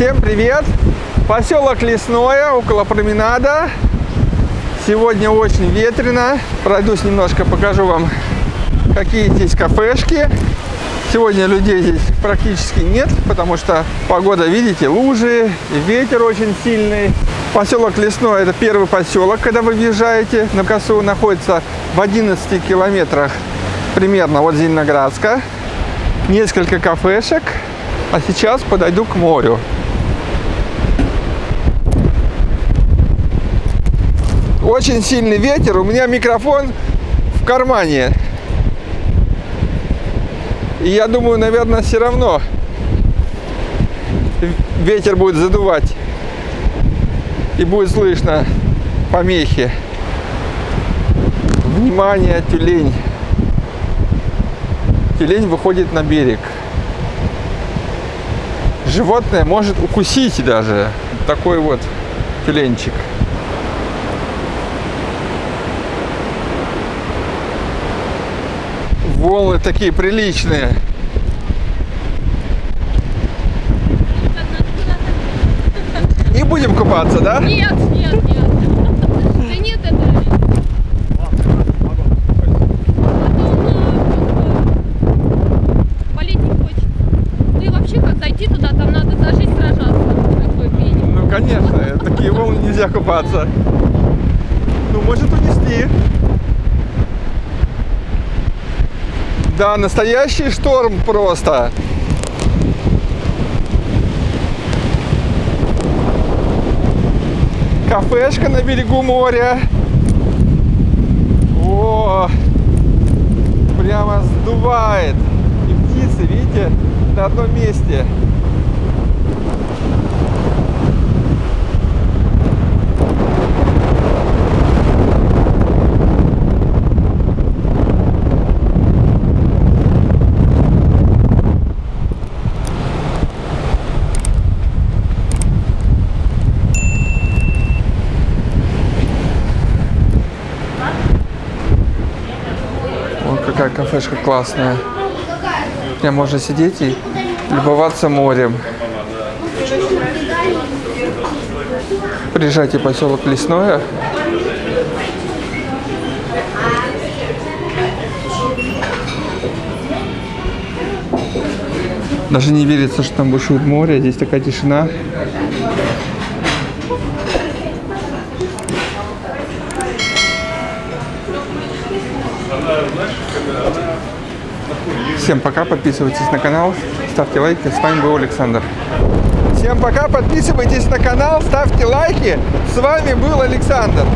Всем привет! Поселок Лесное, около променада. Сегодня очень ветрено. Пройдусь немножко, покажу вам, какие здесь кафешки. Сегодня людей здесь практически нет, потому что погода, видите, лужи, ветер очень сильный. Поселок Лесной – это первый поселок, когда вы въезжаете на косу, находится в 11 километрах примерно от Зеленоградска. Несколько кафешек, а сейчас подойду к морю. Очень сильный ветер, у меня микрофон в кармане. И я думаю, наверное, все равно ветер будет задувать. И будет слышно помехи. Внимание, тюлень. Тюлень выходит на берег. Животное может укусить даже. Такой вот тюленчик. Волны такие приличные. Не будем купаться, да? Нет, нет, нет. Да нет, это... Болеть не хочется. Ну и вообще, как зайти туда, там надо за жизнь сражаться. Ну, конечно, такие волны нельзя купаться. Ну, может унести. Да, настоящий шторм просто. Кафешка на берегу моря. О, прямо сдувает. И птицы, видите, на одном месте. Какая кафешка классная. Где можно сидеть и любоваться морем. Приезжайте в поселок Лесное. Даже не верится, что там бушует море. Здесь такая тишина. Всем пока, подписывайтесь на канал, ставьте лайки. С вами был Александр. Всем пока, подписывайтесь на канал, ставьте лайки. С вами был Александр.